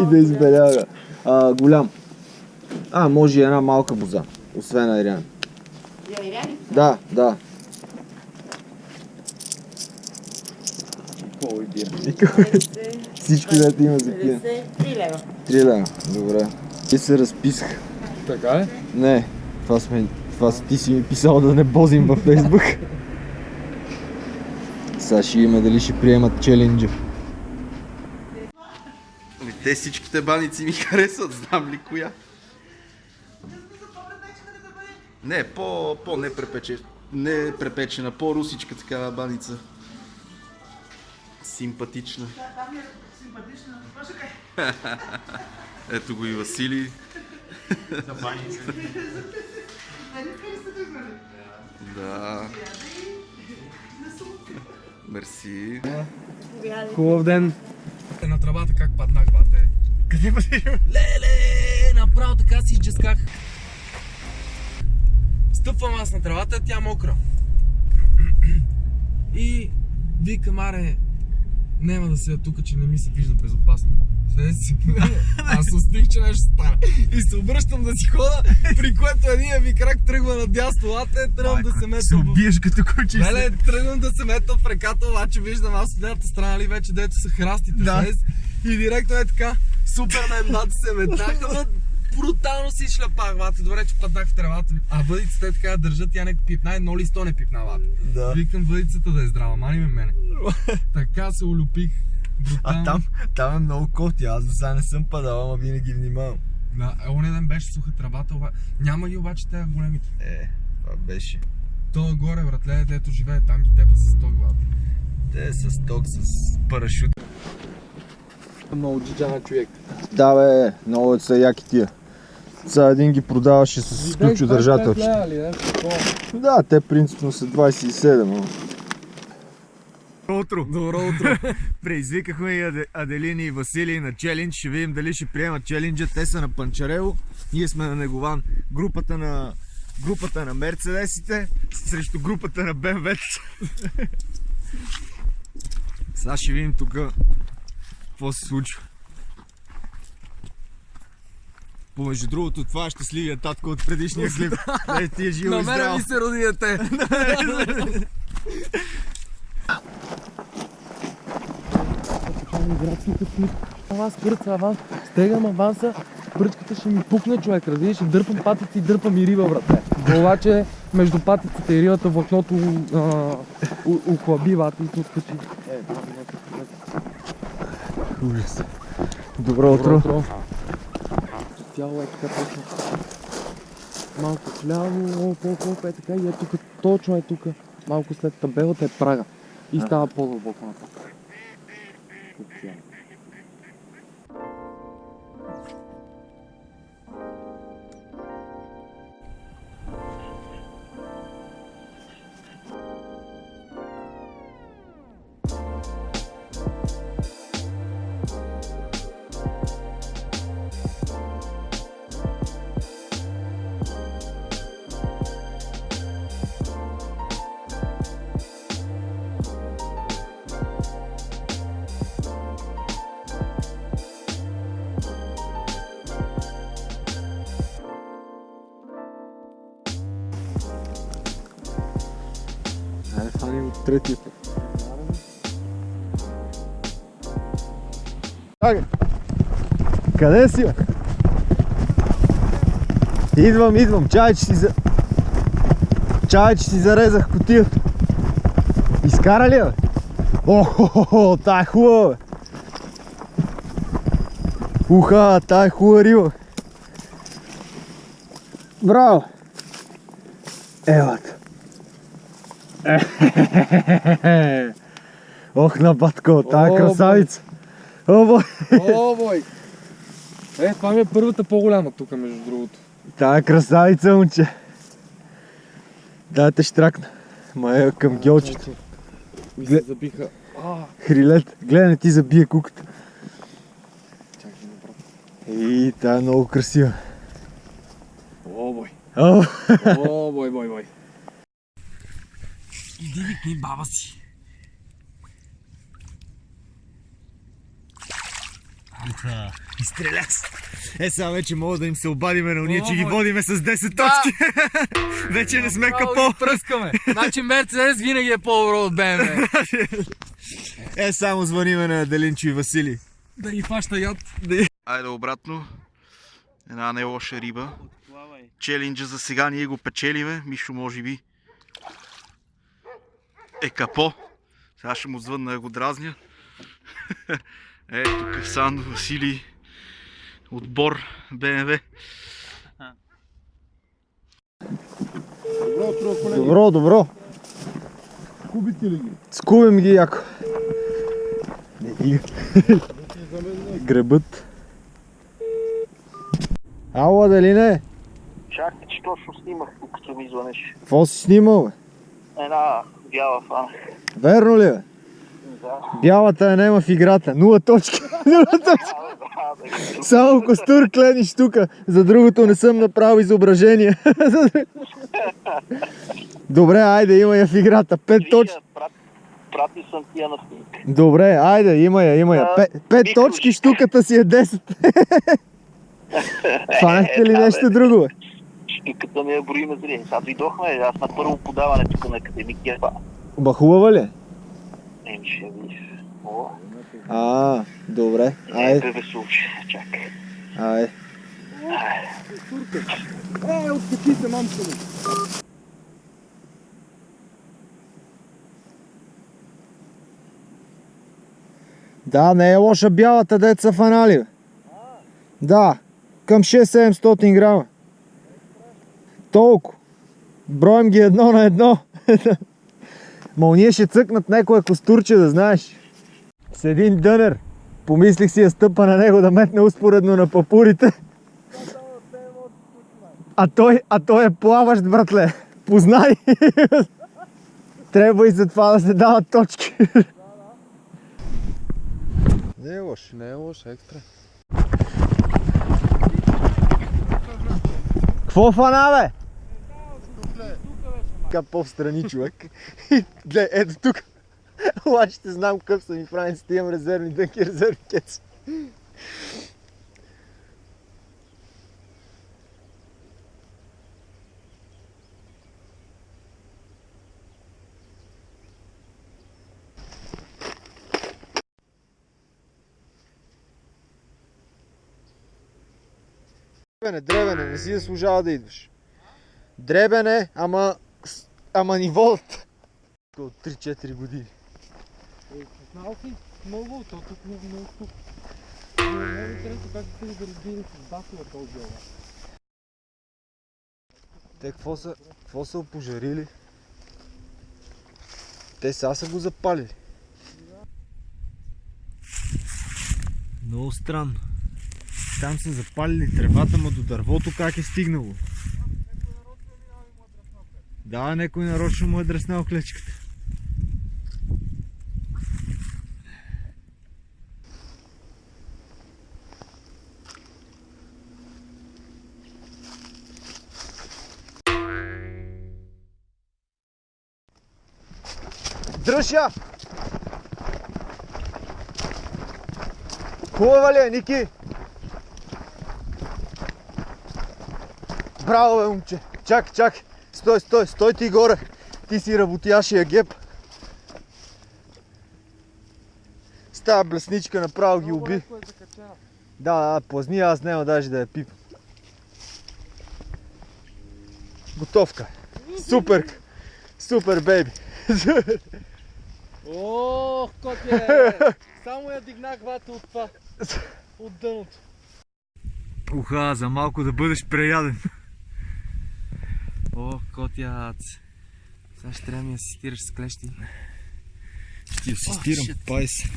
и да избеляга. А, голям. А, може и една малка боза. Освен Айрян. Да, да. Всичко да има за пиене. 53 лева. 3 лева. Добре. И се разписах. Така е? Не, това сме... Това ти си ми писал да не бозим във Фейсбук. Сега ще има дали ще приемат челенджа. Те всичките баници ми харесват, знам ли коя. Не, по, по не препече, не препечена, по-русичка такава баница. Симпатична. Ето го и Васили. Да. Мерси. Хубав ден. На тръбата как паднах, бате. Къде бъдеш? Леле, направо така си изджесках. Стъпвам аз на тръбата, тя мокра. И викам, аре, няма да седя тук, че не ми се вижда безопасно. Седя си. Аз остих, че нещо стане. И се обръщам да си хода, при което един ми крак тръгва надясно. Ате, тръгвам да се мета в... убиеш като куче. Леле, тръгвам да се мета в реката, обаче виждам аз от едната страна ли вече, дето са храстите Да. днес. И директно е така, супермен бат се метнаха, но брутално си шляпах, бате. Добре, че паднах в тревата. А въдицата е така да държат, тя не пипна, едно листо не пипна, бате. Да. Викам въдицата да е здрава, мани ме мене. така се улюпих. А там, там е много коти. Аз до сега не съм падал, ама винаги внимавам. Да, е, оня ден беше суха тръбата, оба... няма ги обаче те големите. Е, това беше. То горе, братле, дето живее, там ги теба с ток, бате. Те с ток, с парашют. Много джиджана човек. Да бе, много са яки тия. Сега един ги продаваше с ключодържателчета. Да, те принципно са 27. Утро! Добро утро. Предизвикахме и Аде- Аделини и Василий на челендж. Ще видим дали ще приемат челенджа. Те са на Панчарело. Ние сме на Негован. Групата на групата на Мерцедесите срещу групата на БМВ. Сега ще видим тук какво се случва. Помежду другото, това е щастливия татко от предишния клип. Е, ти е живо На и здраво. ми се роди дете. Аз кърца аванс, стегам аванса, пръчката ще ми пукне човек, разбираш, ще дърпам патици и дърпам и риба, братле. Обаче между патиците и рибата влакното охлаби вата и се откачи. Ужас. Добро утро. Цяло е така точно. Малко вляво, по-колко е така и е тук, точно е тук. Малко след табелата е прага. И става по-дълбоко нататък. Тук от третия път. Чакай! Къде си, бе? Идвам, идвам. Чай, че си за... Чай, че си зарезах котията. Изкара ли, бе? Охо, тая е хубава, бе. Уха, тая е хубава риба. Браво! Елата. Ох, на батко, тая красавица. О, бой. О, бой! Е, това ми е първата по-голяма тук, между другото. Тая красавица, момче. Да, те штракна. Ма е към гелчето. Ми Гле- се забиха. Хрилет. Гледай, не ти забие куката. чакай направо. И тая е много красива. О, бой! О, О, бой, бой, бой! Иди викни баба си. Уха, изстреля се. Е, сега вече мога да им се обадиме на уния, че ги водиме с 10 точки. вече не сме капо. пръскаме. Значи Мерцедес винаги е по-добро от БМВ. Е, само звъниме на Делинчо и Васили. да ги фаща яд. Айде обратно. Една не лоша риба. Челенджа за сега ние го печелиме. Мишо може би е капо. Сега ще му звънна да го дразня. е, тук е Сандо, Васили, отбор БМВ. Добро, добро. Кубите ли ги? Скубим ги яко. Не ги. Гребът. Ало, дали не? Чакай, че точно снимах, докато ми звънеш. Какво си снимал, бе? Една бяла фана. Верно ли, бе? Да. Бялата я няма в играта. Нула точки. Нула точки. Само костур клениш тука. За другото не съм направил изображение. Добре, айде, има я в играта. Пет точки. Прат, прати съм тия на снимка. Добре, айде, има я, има я. Пет, точки, штуката си е 10. Фанахте ли да, нещо друго, бе? Штуката ми е броиме зрение. Сега дойдохме, аз на първо подаване тук на академик Герба. Ба хубава ли? е? Еми ще видиш. А, добре. не Айде, бе. Чакай. айде. Е, откачи се, мамка ми. Да, не е лоша бялата деца фанали. Да, към 6-700 грама. Толкова. Броим ги едно на едно. Ма ще цъкнат някое костурче, да знаеш. С един дънер. Помислих си да стъпа на него да метне успоредно на папурите. А той, а той е плаващ, братле. Познай. Трябва и за това да се дават точки. Не е лош. Не е лош, екстра. Какво фана, бе? Така по-встрани, човек. Гледай, ето тук. Обаче знам какъв съм и франците, имам резервни дънки, резервни кеци. Дребене, дребене, не си заслужава да идваш. Дребене, ама, с- ама ни водят. От 3-4 години. Знал си много, то тук много, много тук. Много интересно как се да разбира с басова този дела. Те какво са, какво са опожарили? Те сега са го запалили. Много странно. Там са запалили тревата, ма до дървото как е стигнало? Да, някой нарочно му е дреснал клечката. Дръж я! Хубава ли е, Ники? Браво, бе, момче! Чак, чак! Стой, стой, стой ти горе! Ти си работяшия геп. С тази блесничка направо ги уби. Да, да, плазни, аз няма даже да я пипам. Готовка. Супер! Супер, бейби! Ох, котя! Само я дигнах вата от това. От дъното. Уха, за малко да бъдеш преяден. Ох, котя! Сега ще трябва да ми асистираш с клещи. Ще асистирам, пай се.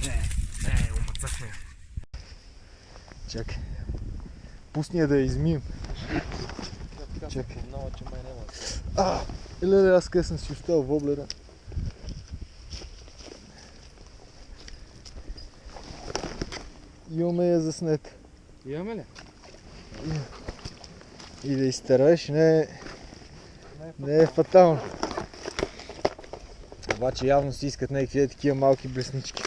Е, омацахме. Чакай. Пусни я да я измием. Чакай. Много, че май няма. А, леле, аз къде съм си оставил воблера. Имаме я заснета. Имаме ли? И да изтараеш не е, не е фатално. Обаче явно си искат някакви е такива малки блеснички.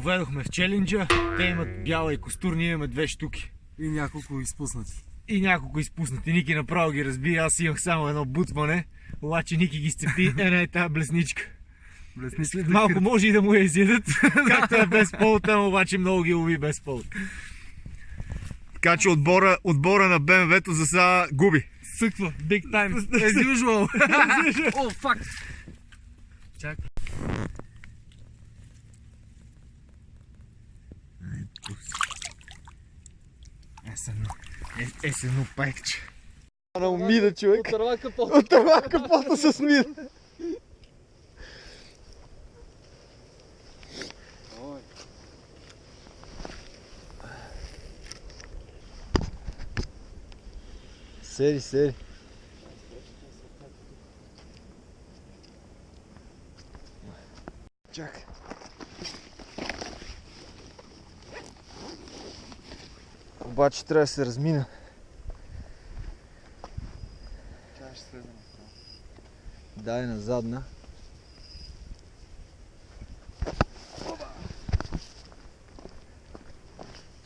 поведохме в челенджа. Те имат бяла и костур, ние имаме две штуки. И няколко изпуснати. И няколко изпуснати. Ники направо ги разби. Аз имах само едно бутване. Обаче Ники ги сцепи. Една е тази блесничка. Блесни след Малко може и да му я изядат, както е без ама обаче много ги лови без повод. Така че отбора, отбора на БМВ-то за сега губи. Съква, big time, as usual. О, фак! Чакай. Есено, е, есено пекче. На умида човек. Отърва капот. Отърва капота с мир. Сери, сери. Чакай. Обаче трябва да се размина. Дай на задна.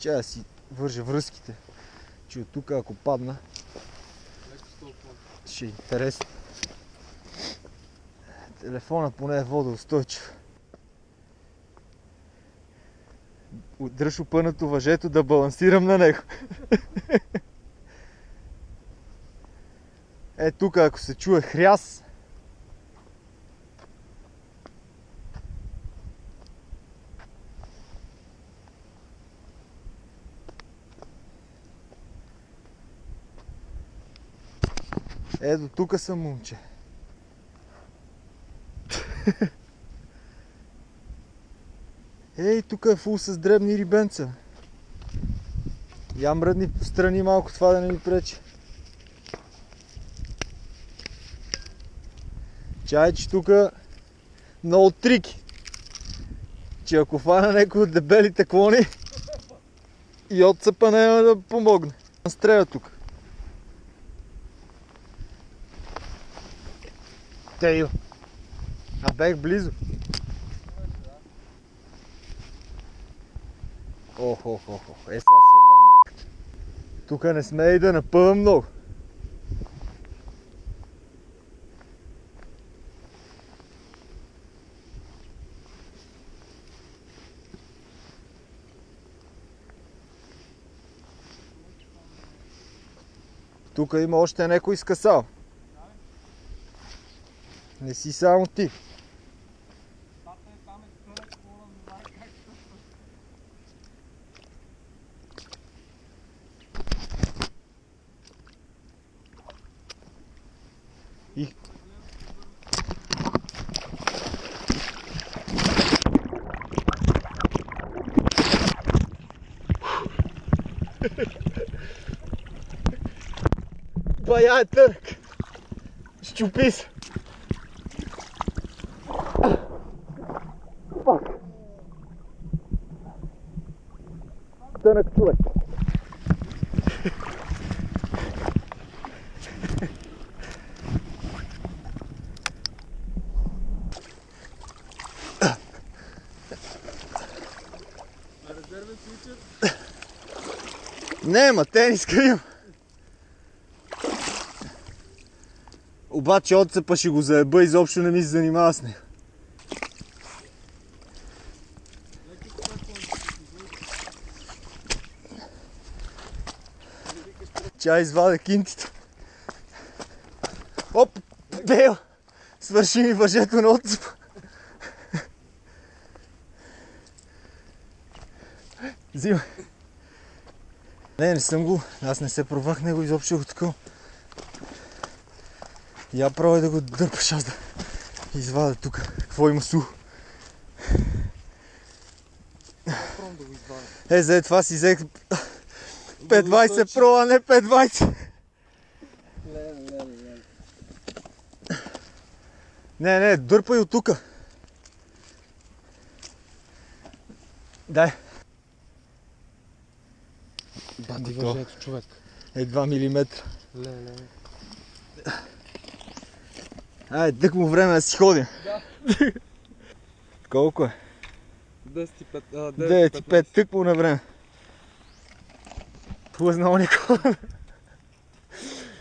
Да си вържа връзките. Че от тук ако падна, ще е интересно. Телефона поне е водоустойчив. Дръж опънато въжето да балансирам на него. Е, тук ако се чуе хряс, Ето тук съм момче. Ей, тук е фул с дребни рибенца. Я мръдни страни малко това да не ми пречи. Чай, че тук много трики. Че ако фана някой от дебелите клони и отцъпа няма да помогне. Стреля тук. Тейл. А бех близо. Ох, ох, ох, ох. Е, сега си е ба майката. Тук не сме и да напъвам много. Тук има още някой скъсал. Не си само ти. И... Бая е Тънък човек. Не, ма тениска имам. Обаче отцепа ще го заеба, изобщо не ми се занимава с него. Чай извадя кинтите. Оп, Дейл! Свърши ми въжето на отцепа. Взимай. Не, не съм го. Аз не се провах него изобщо го такова. Я пробвай да го дърпаш аз да извадя тук. Какво има сухо? Е, за това си взех 520 Pro, а не 520. Не, не, дърпай от тука. Дай. Бати Готово. въжето, човек. Е 2 мм. Ле. Ай, тък му време да си ходим. Колко е? 10 9 и 5, тъкмо на време. Плъзнал Никола.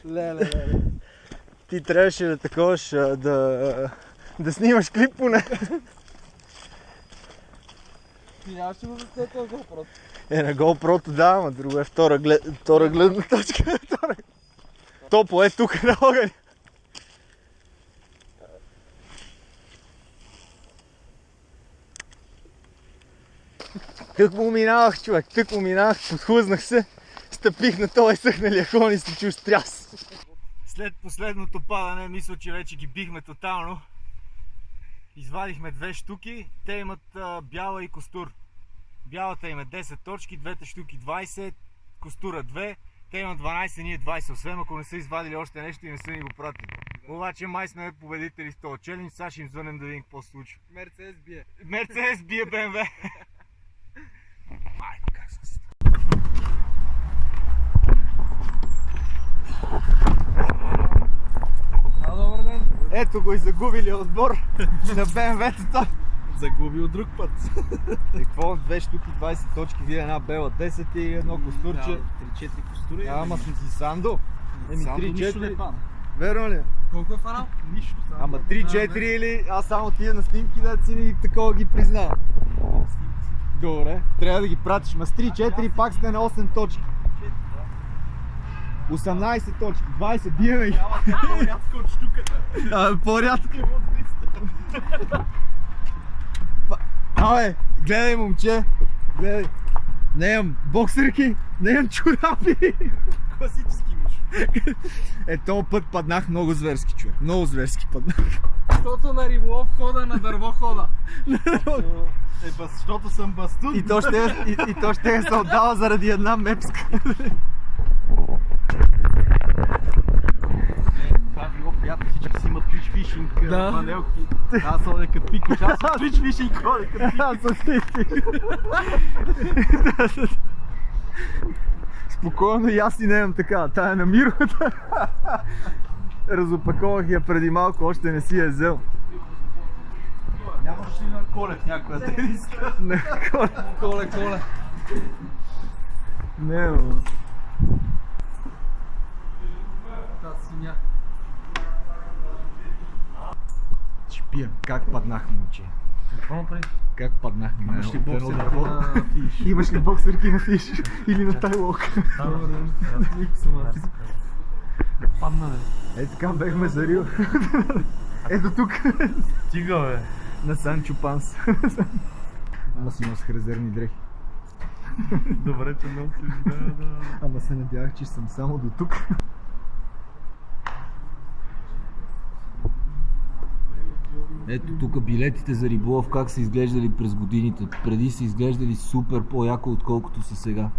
Леле, леле. Ти трябваше да таковаш, да, да снимаш клип поне. Ти нямаше да заснете този въпрос. Е, на GoPro-то да, ама друго е втора, глед... втора гледна точка. Втора- Топло е тук на огъня. Тък му минавах, човек, тък му минавах, подхлъзнах се, стъпих на този съхналия кон и се чу стряс. След последното падане, мисля, че вече ги бихме тотално. Извадихме две штуки, те имат а, бяла и костур. Бялата им е 10 точки, двете штуки 20, костура 2. Те имат 12, ние 20, освен ако не са извадили още нещо и не са ни го пратили. Обаче май сме победители в този челендж, сега ще им звънем да видим какво се случва. Мерцедес бие. Мерцедес бие БМВ. Майко, как се А, добър ден. Ето го и загубили отбор на БМВ-тата. Загуби от друг път. И какво? Две штуки 20 точки, вие една бела 10 и едно костурче. 3-4 костури. Ама сме си Сандо. Еми Сандо нищо 3-4. не пада. Верно ли? Колко е фанал? Нищо. Ама 3-4 или аз само тия на снимки да си ни такова ги признавам. Добре, трябва да ги пратиш. Ма с 3-4 пак сте на 8 точки. 18 точки, 20, биеме ги. По-рядко от штуката. А, по-рядко. Абе, гледай момче, гледай. Не имам боксерки, не имам чорапи. Класически миш. Е, този път паднах много зверски, човек. Много зверски паднах. Защото на риболов хода, на дърво хода. Е, бас, защото съм бастун. И то ще, и, и то ще се отдава заради една мепска. Приятно, всички си имат twitch фишинг, Да. панелки. Аз ходя като пикаш, аз съм twitch фишинг ходя като Аз съм. Спокойно и аз си не имам така. Тая е на мировата. Разопаковах я преди малко, още не си я взел. Нямаш ли на колет някоя тениска? Не, коле. Коле, коле. Не, бе. Та синя. Пия. Как паднах, момче? Какво направи? Как паднах? Имаш ли От едно боксер дърво? на фиш? Имаш ли боксерки на фиш? Или на тайлок? Падна, бе. Е, така бехме за Рио. Ето тук. Стига, бе. На Санчо Панс. Ама си носих резервни дрехи. Добре, че носиш, да, да. Ама се надявах, че съм само до тук. Ето тук билетите за риболов как са изглеждали през годините. Преди са изглеждали супер по-яко, отколкото са сега.